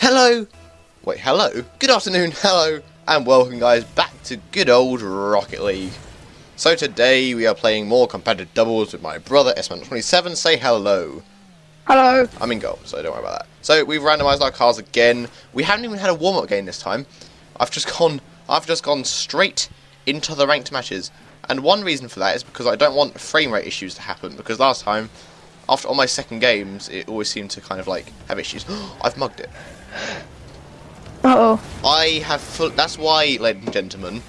Hello! Wait, hello? Good afternoon, hello, and welcome guys back to good old Rocket League. So today we are playing more competitive doubles with my brother S27. Say hello. Hello. I'm in goal, so don't worry about that. So we've randomised our cars again. We haven't even had a warm-up game this time. I've just gone I've just gone straight into the ranked matches. And one reason for that is because I don't want frame rate issues to happen because last time after all my second games it always seemed to kind of like have issues. I've mugged it. Uh oh. I have full. That's why, ladies and gentlemen,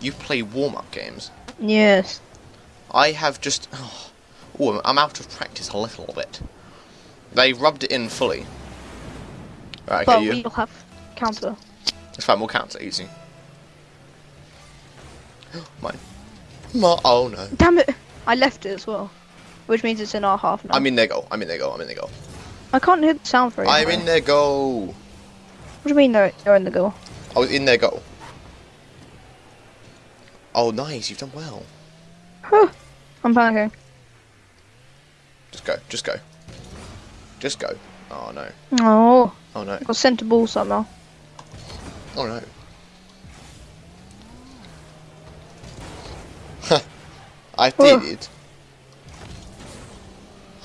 you play warm-up games. Yes. I have just. Oh, ooh, I'm out of practice a little bit. They rubbed it in fully. Right, okay, but you. we'll have counter. It's fine. We'll counter easy. Mine. My, oh no. Damn it! I left it as well, which means it's in our half now. I'm in their goal. I'm in their goal. I'm in their goal. I can't hear the sound very. I'm in their goal. What do you mean they're, they're in the goal? I was in their goal. Oh, nice. You've done well. Huh. I'm panicking. Just go. Just go. Just go. Oh no. Oh, Oh no. I got sent a ball somehow. Oh no. I did it.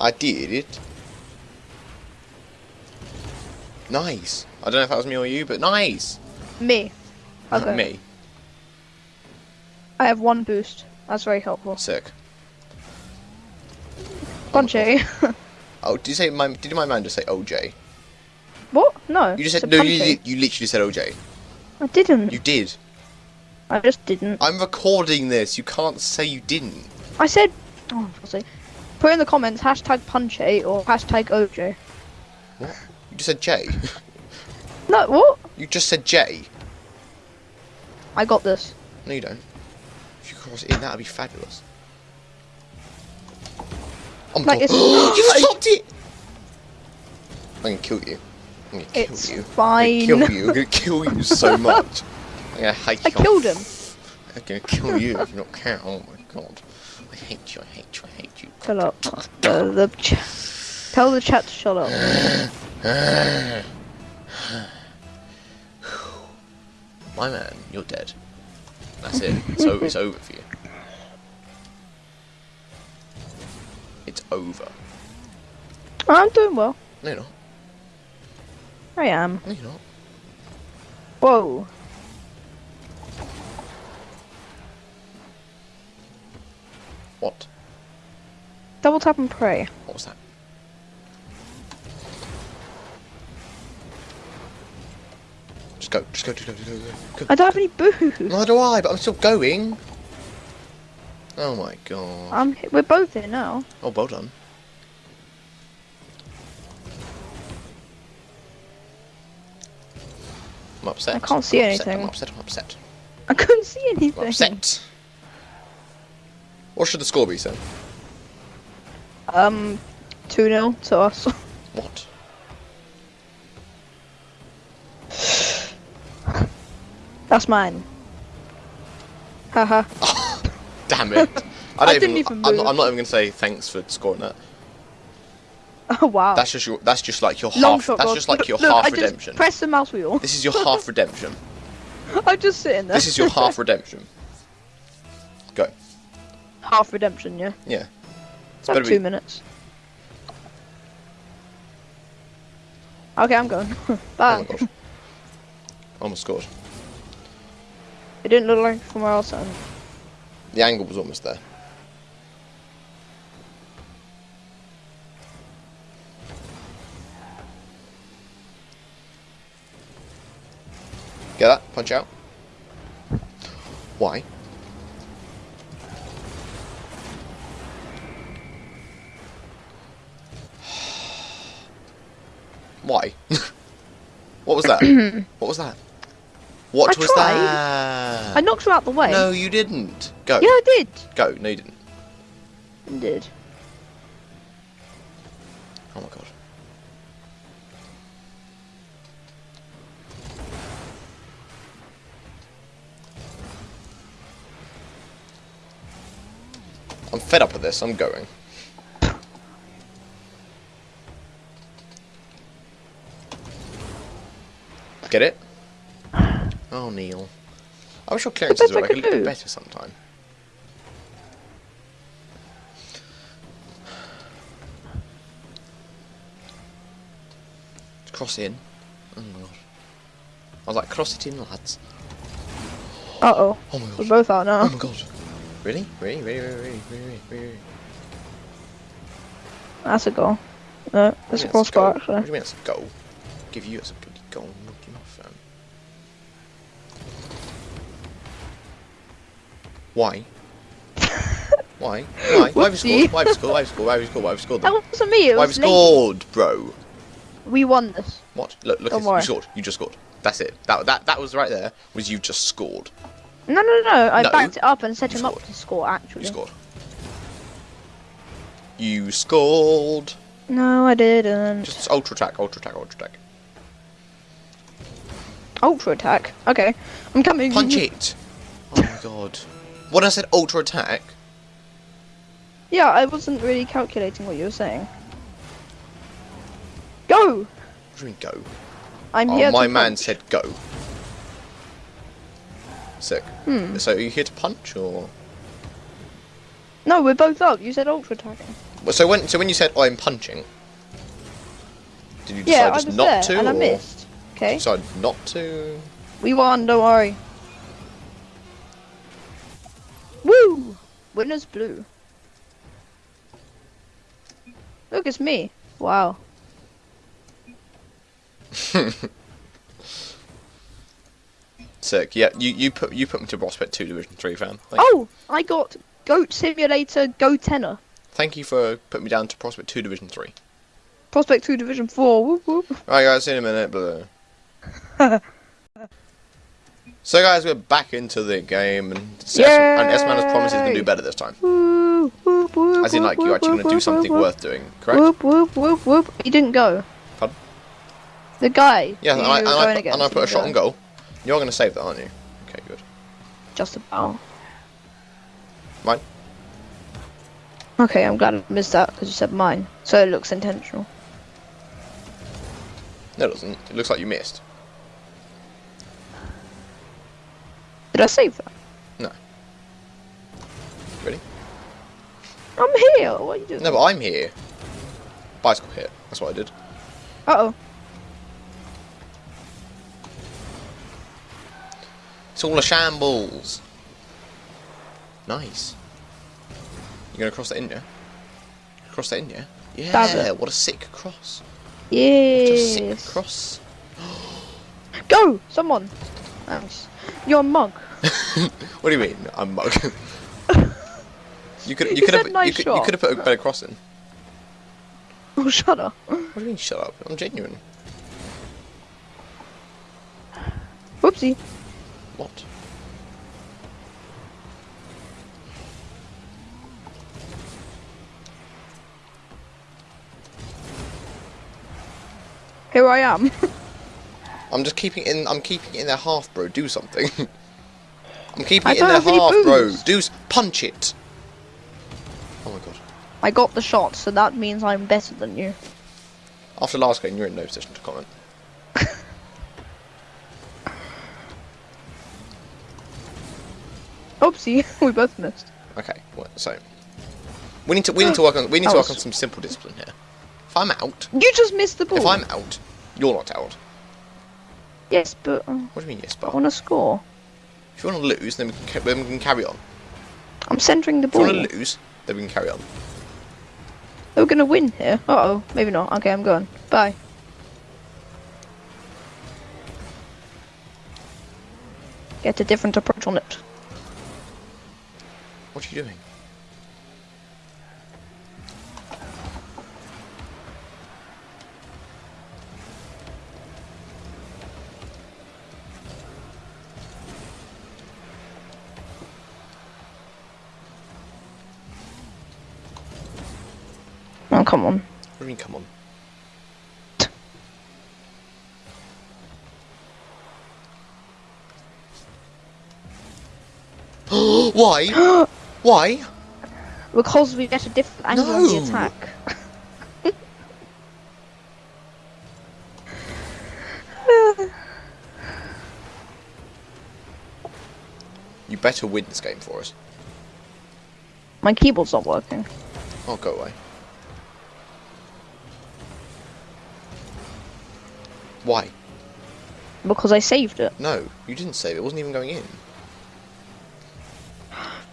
I did it. Nice. I don't know if that was me or you, but nice. Me. Uh, okay. Me. I have one boost. That's very helpful. Sick. Punchy. Oh, did you say my? Did my man just say OJ? what? No. You just said no. You, you literally said OJ. I didn't. You did. I just didn't. I'm recording this. You can't say you didn't. I said. Oh, I'll say. Put in the comments hashtag punchy or hashtag OJ. You just said J. No, what? you just said J. I got this. No, you don't. If you cross it in, that'd be fabulous. Oh my Like, god. you stopped it! I'm gonna kill you. I'm gonna kill It's you. fine. I'm gonna kill you. I'm gonna kill you so much. I'm gonna hate I you. killed him. I'm gonna kill you if you don't care. Oh my god. I hate you, I hate you, I hate you. Shut up. Uh, the, the tell the chat to shut up. My man, you're dead. That's it. It's over, it's over for you. It's over. I'm doing well. No, you're not. I am. No, you're not. Whoa. What? Double tap and pray. What was that? Just go, just go, just go, just go, just go. I don't have any boost. Neither do I, but I'm still going. Oh my god. I'm. We're both here now. Oh, well done. I'm upset. I can't see I'm upset, anything. I'm upset, I'm upset. I couldn't see I'm anything. upset. What should the score be, sir? Um, two 0 to us. What? That's mine. Haha. Damn it. I, I don't didn't even, even I'm, not. I'm not even going to say thanks for scoring that. Oh wow. That's just your. That's just like your Long half. shot. That's God. just like Look, your look, half I redemption. press the mouse wheel. This is your half redemption. I'm just sitting there. This is your half redemption. Go. Half redemption. Yeah. Yeah. It's about be- two minutes. Okay, I'm going. Oh Bye. my god. Almost oh scored. it didn't look like from where else. And The angle was almost there. Get that? Punch out. Why? What was that? what was that? What I was tried. that? I knocked her out the way. No, you didn't. Go. Yeah, I did. Go. No, you didn't. I did. Oh my god. I'm fed up with this. I'm going. Get it? Oh, Neil. I wish your clearances were like a little bit better sometime. Cross in. Oh my god. I was like, cross it in, lads. Uh oh. Oh my god. We're god. both out now. Oh my god. Really? Really? Really? Really? Really? Really? Really? That's a goal. No, that's a you mean that's crossbar goal? What actually. do you mean that's a goal? Give you as a bloody goal, not enough, fam. Why? Why? Why? Why have you scored? Why have you scored? Why have you scored? Why have you scored? Why have you scored? That wasn't me. It Why have you scored, bro? We won this. What? Look, look, at- you scored. You just scored. That's it. That that that was right there. Was you just scored? No, no, no. I No. backed it up and set You him up to score. Actually. You scored. You scored. No, I didn't. Just ultra attack, ultra attack, ultra attack. Ultra attack. Okay, I'm coming. Punch it. Oh my god. When I said ultra attack, Yeah, I wasn't really calculating what you were saying. Go! what do you mean go? I'm Oh, here. my man punch. said go. Sick. Hmm. So are you here to punch or? No, we're both up. You said ultra attacking. Well, So when so when you said I'm punching, did you decide Yeah, I just was not there to and I missed. Okay, decide not to? we won. Don't worry. Woo! Winners blue. Look, it's me. Wow. Sick. Yeah, you you put you put me to Prospect Two Division Three fan. Thank, Oh, I got Goat Simulator Go Tenor. thank you for putting me down to Prospect Two Division Three. Prospect 2 Division 4. Whoop whoop. Right, guys, see you in a minute. Blah. so, guys, we're back into the game, and S-Man has promised he's going to do better this time. Whoop, whoop, whoop, As in, like, you're actually going to do something worth doing, correct? Whoop whoop whoop whoop. He didn't go. Pardon? The guy. Yeah, and I, and, I, put- and I put a shot go. on goal. You're going to save that, aren't you? Okay, good. Just about. Mine? Okay, I'm glad I missed that because you said mine. So it looks intentional. No, it doesn't. It looks like you missed. Did I save that? No. Ready? I'm here. What are you doing? No, but I'm here. Bicycle hit. That's what I did. Uh oh. It's all a shambles. Nice. You gonna cross that in, yeah? Cross that in, yeah? Yeah, what a sick cross. What a sick cross. Go! Someone. Thanks. You're a mug. what do you mean? I'm mug. you could you You could have said you could you could have put a better cross in. Oh, shut up. What do you mean shut up? I'm genuine. Whoopsie. What? Here I am. I'm just keeping it in I'm keeping it in their half, bro. Do something. I'm keeping I it in don't their have any half, bro. s- punch it. Oh my god. I got the shot, so that means I'm better than you. After last game, you're in no position to comment. Oopsie, we both missed. Okay, well, so we need to we need to work on we need to Oh, work on some simple discipline here. If I'm out, You just missed the ball. if I'm out, you're not out. Yes, but uh, What do you mean, yes, but? I want to score. If you want to lose, then we can, then we can carry on. I'm centering the ball. If you want to lose, then we can carry on. We're gonna win here. Uh oh, maybe not. Okay, I'm going. Bye. Get a different approach on it. What are you doing? come on? What do you mean, come on? Why? Why? Because we get a different angle no. on the attack. you better win this game for us. My keyboard's not working. Oh, go away. Why? Because I saved it. No, you didn't save it. It wasn't even going in.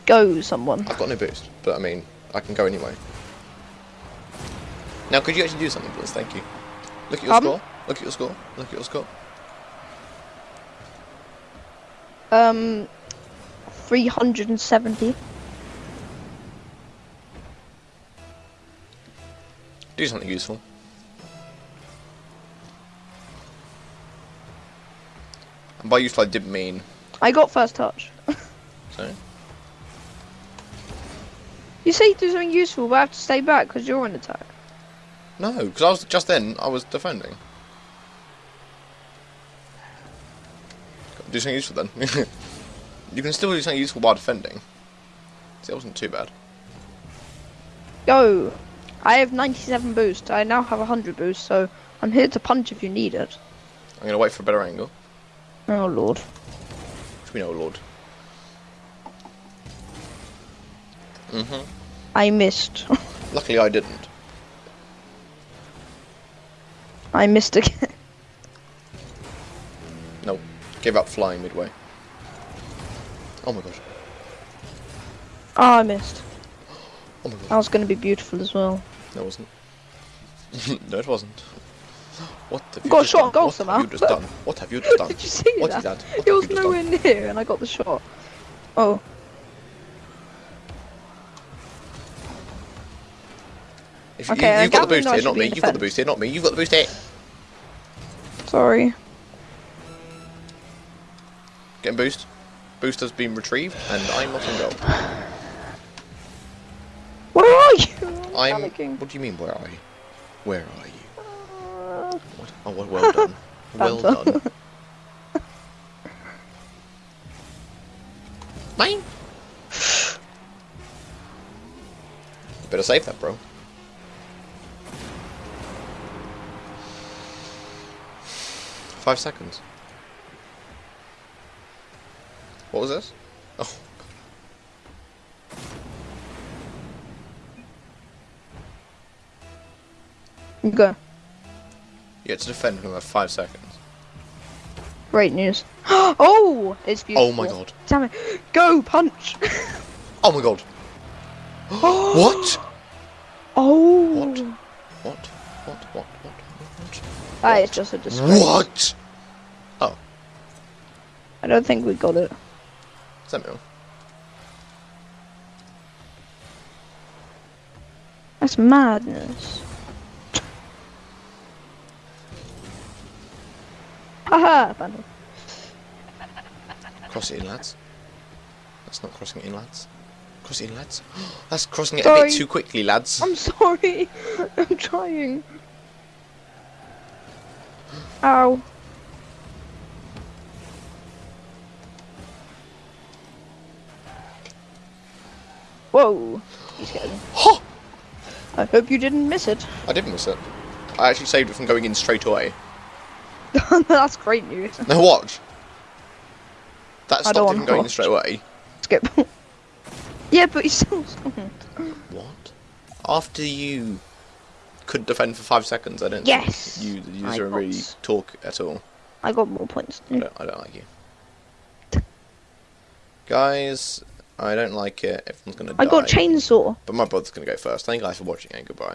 Go, someone. I've got no boost, but I mean, I can go anyway. Now, could you actually do something, please? Thank you. Look at your Pardon? score. Look at your score. Look at your score. Um, 370. Do something useful. And by useful, I didn't mean. I got first touch. So, You say you do something useful, but I have to stay back because you're in attack. no, because I was just then I was defending. Do something useful then. you can still do something useful while defending. See, that wasn't too bad. Go. I have 97 boost. I now have 100 boost, so I'm here to punch if you need it. I'm gonna wait for a better angle. Oh lord. Which we know, Lord. Mhm. I missed. Luckily, I didn't. I missed again. No, gave up flying midway. Oh my god. Oh, I missed. Oh my god. That was going to be beautiful as well. No, it wasn't. no, it wasn't. What have you Got a just shot done? on goal What somehow. have you just done? What have you just done? Did you see What that? is that? What It was nowhere done? near, and I got the shot. Oh, If you, Okay, you, I you've got the boost here, not me. You've got the boost here, not me. You've got the boost here. sorry. Getting boost. Boost has been retrieved, and I'm not in goal. Where are you? I'm. panicking. What do you mean? Where are you? Where are you? What? Oh, well, well done. well done. Mine. Better save that, bro. Five seconds. What was this? Oh. Go. You get to defend for another five seconds. Great news. oh, it's oh beautiful. Oh my god. Damn it. Go, punch. Oh my god. Oh. what? Oh. What? What? What? What? What? What? That is just a disgrace. What? Oh, I don't think we got it. Samuel. That's madness. Haha, Vandal. Cross it in, lads. That's not crossing it in, lads. Cross it in, lads. That's crossing it a bit too quickly, lads. I'm sorry. I'm trying. Ow. Whoa. He's getting. Ha! I hope you didn't miss it. I didn't miss it. I actually saved it from going in straight away. That's great news. Now watch. That I stopped don't it wanna from going watch. straight away. Skip. yeah, but he's still. What? After you could defend for five seconds, I don't Yes! think you, the user, got really talk at all. I got more points. I don't, I don't like you. Guys, I don't like it. Everyone's gonna die. I got chainsaw. But my brother's gonna go first. Thank you guys for watching and goodbye.